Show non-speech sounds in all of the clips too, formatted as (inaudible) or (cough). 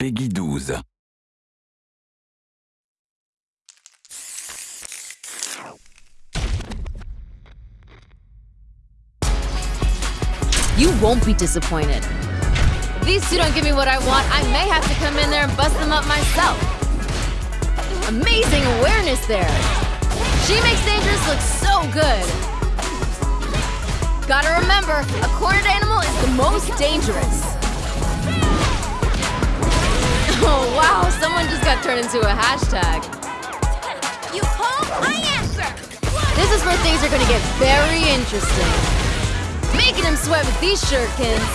PEGI 12. You won't be disappointed. If these two don't give me what I want, I may have to come in there and bust them up myself. Amazing awareness there. She makes Dangerous look so good. Gotta remember, a cornered animal is the most dangerous. Someone just got turned into a hashtag. You call, I answer! This is where things are gonna get very interesting. Making him sweat with these shurikens.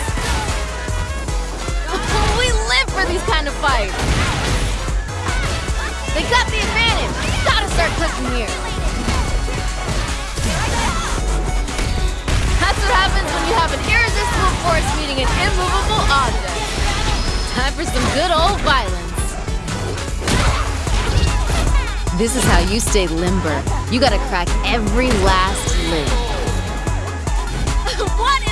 we live for these kind of fights. They got the advantage. Gotta start cooking here. That's what happens when you have an irresistible force meeting an immovable object. Time for some good old violence. This is how you stay limber. You gotta crack every last limb. (laughs) what